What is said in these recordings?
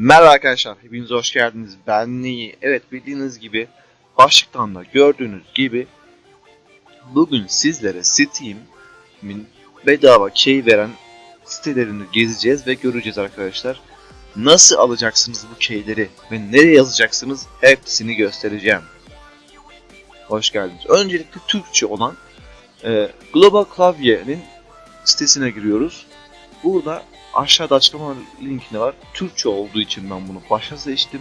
Merhaba arkadaşlar, hepiniz hoş geldiniz. Ben Neyi. Evet bildiğiniz gibi, başlıktan da gördüğünüz gibi bugün sizlere Steam'in bedava key veren sitelerini gezeceğiz ve göreceğiz arkadaşlar. Nasıl alacaksınız bu keyleri ve nereye yazacaksınız hepsini göstereceğim. Hoş geldiniz. Öncelikle Türkçe olan e, Global Klavye'nin sitesine giriyoruz. Burada aşağıda açıklama linkine var. Türkçe olduğu için ben bunu başa seçtim.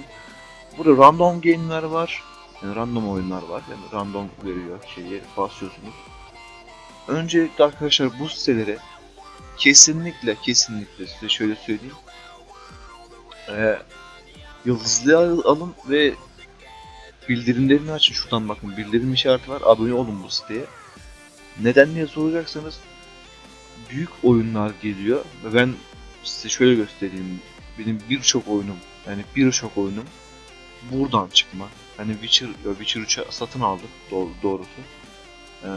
Burada random game'ler var. Yani random oyunlar var. Yani random veriyor şeyi basıyorsunuz. Öncelikle arkadaşlar bu sitelere kesinlikle kesinlikle size şöyle söyleyeyim. Ee, yıldızlı alın ve bildirimlerini açın. Şuradan bakın bildirim işareti var. Abone olun bu siteye. Neden diye soracaksanız büyük oyunlar geliyor ve ben size şöyle göstereyim. Benim birçok oyunum yani birçok oyunum buradan çıkma. Hani Witcher, Witcher 3'ü satın aldık doğru, doğrusu. Ee,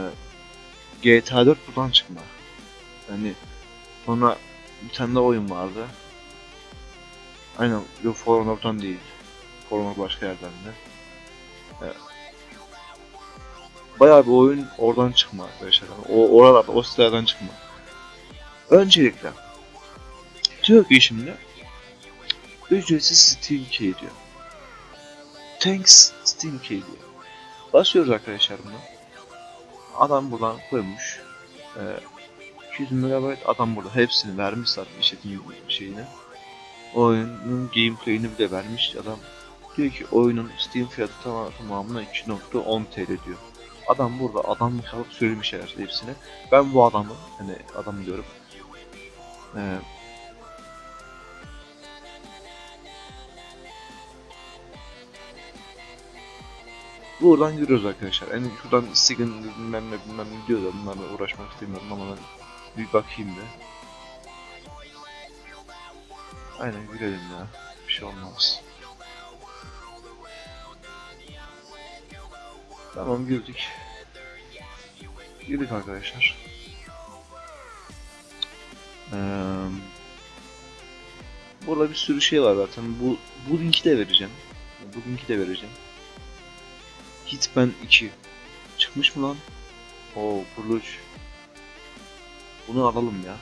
GTA 4 buradan çıkma. Yani sonra bir tane daha oyun vardı. Aynen yok For Honor'dan değil. For Honor başka yerden de. Ee, bayağı bir oyun oradan çıkma arkadaşlar. O oralarda o sitelerden çıkma. Öncelikle diyor ki şimdi ücretsiz Steam Key diyor. Thanks Steam Key diyor. Basıyoruz arkadaşlar buna. Adam buradan koymuş. Ee, 200 MB adam burada hepsini vermiş zaten işletim şeyini. Oyunun gameplay'ini bile vermiş adam. Diyor ki oyunun Steam fiyatı tamam, tamamına 2.10 TL diyor. Adam burada adamlık alıp söylemiş herhalde hepsini. Ben bu adamı, hani adam diyorum, ee, Buradan yürüyoruz arkadaşlar. Yani şuradan sigin bilmem ne bilmem ne diyor da bunlarla uğraşmak istemiyorum ama ben bir bakayım da. Aynen yürüyelim ya. Bir şey olmaz. Tamam girdik. Girdik arkadaşlar. Ee, burada bir sürü şey var zaten. Bu bu linki de vereceğim. Bu linki de vereceğim. Hitman 2 çıkmış mı lan? Oo Burluç. Bunu alalım ya.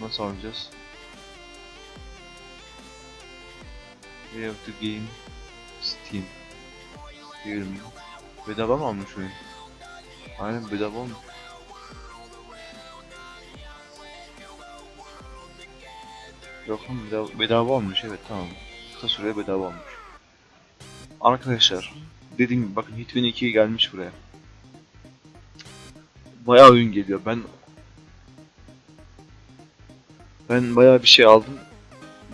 Nasıl alacağız? We have to game Steam. Diyelim. Bedava mı almış oyun? Aynen bedava olmuş. Yok lan bedava, bedava olmuş evet tamam. Kısa süreye bedava olmuş. Arkadaşlar dediğim gibi bakın Hitman 2 gelmiş buraya. Bayağı oyun geliyor. Ben ben bayağı bir şey aldım.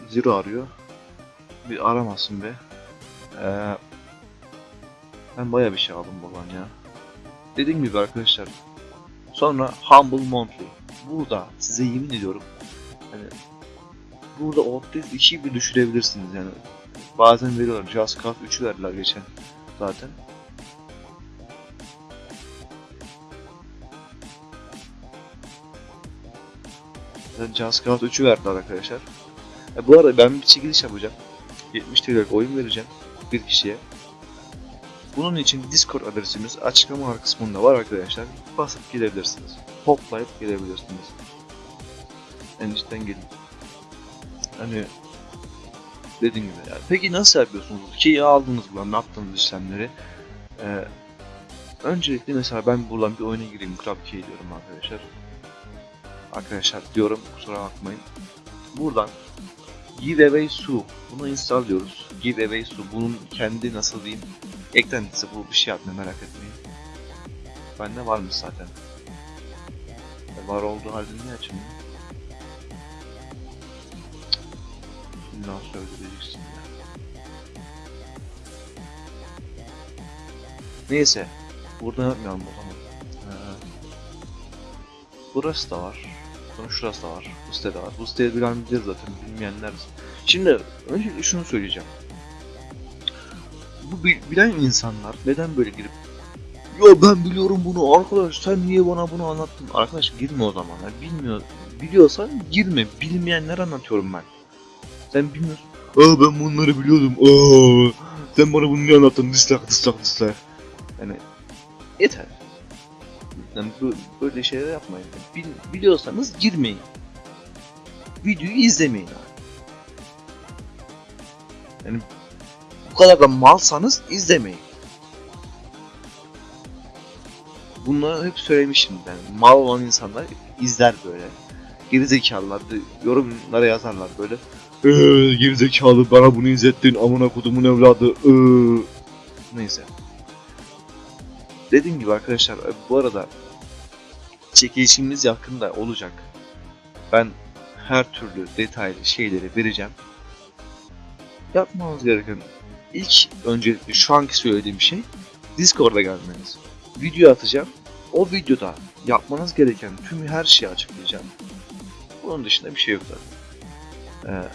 Zero arıyor. Bir aramasın be. Ee, ben bayağı bir şey aldım buradan ya. Dediğim gibi arkadaşlar. Sonra Humble Monthly. Burada size yemin ediyorum. Hani burada Outlast 2'yi bir düşürebilirsiniz yani. Bazen veriyorlar. Just Cause 3'ü verdiler geçen zaten. Just Cause 3'ü verdiler arkadaşlar. E, bu arada ben bir çekiliş yapacağım. 70 TL'lik oyun vereceğim bir kişiye. Bunun için Discord adresimiz açıklama kısmında var arkadaşlar. Basıp gidebilirsiniz. Toplayıp gidebilirsiniz. Endişten gelin. Hani dediğim gibi yani. Peki nasıl yapıyorsunuz? Ki aldınız buradan ne yaptınız işlemleri? Ee, öncelikle mesela ben buradan bir oyuna gireyim. Club Key diyorum arkadaşlar. Arkadaşlar diyorum kusura bakmayın. Buradan Giveaway Su. Bunu install diyoruz. Giveaway Su. Bunun kendi nasıl diyeyim eklentisi bu bir şey yapmıyor merak etmeyin. Bende varmış zaten. E, var olduğu halde niye açmıyor? İlla söyleyeceksin ya. Neyse. Burada yapmayalım o zaman. Ee, burası da var. Sonra şurası da var. Bu site de var. Bu siteyi bilen bilir zaten. Bilmeyenler. Şimdi öncelikle şunu söyleyeceğim. Bu bil- bilen insanlar neden böyle girip Ya ben biliyorum bunu arkadaş sen niye bana bunu anlattın? Arkadaş girme o zaman. Bilmiyor biliyorsan girme. Bilmeyenler anlatıyorum ben. Sen bilmiyorsun. Aa ben bunları biliyordum. Aa sen bana bunu niye anlattın? Dislike dislike dislike. Yani yeter. Yani böyle şeyler yapmayın. Bil- biliyorsanız girmeyin. Videoyu izlemeyin abi. Yani bu kadar da malsanız izlemeyin. Bunları hep söylemişim ben. Mal olan insanlar izler böyle. Gerizekalılar da yorumlara yazarlar böyle. Eee gerizekalı bana bunu izlettin amına kodumun evladı. Eee. Neyse. Dediğim gibi arkadaşlar e, bu arada çekilişimiz yakında olacak. Ben her türlü detaylı şeyleri vereceğim. Yapmanız gereken ilk öncelikle şu anki söylediğim şey Discord'a gelmeniz. Video atacağım. O videoda yapmanız gereken tüm her şeyi açıklayacağım. Bunun dışında bir şey yok zaten. Ee,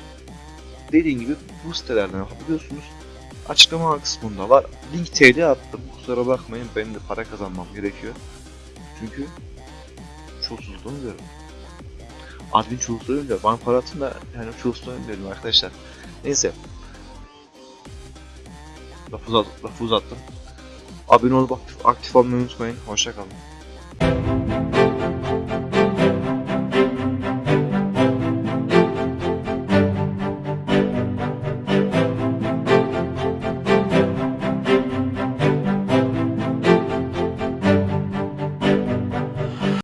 dediğim gibi bu sitelerden yapabiliyorsunuz. Açıklama kısmında var. Link TL attım. Kusura bakmayın benim de para kazanmam gerekiyor. Çünkü çulsuzluğunu diyorum. Admin çulsuzluğunu diyor. Bana para atın da yani çulsuzluğunu diyorum arkadaşlar. Neyse. Lafı uzattım. Abone olup aktif, aktif olmayı unutmayın. Hoşçakalın.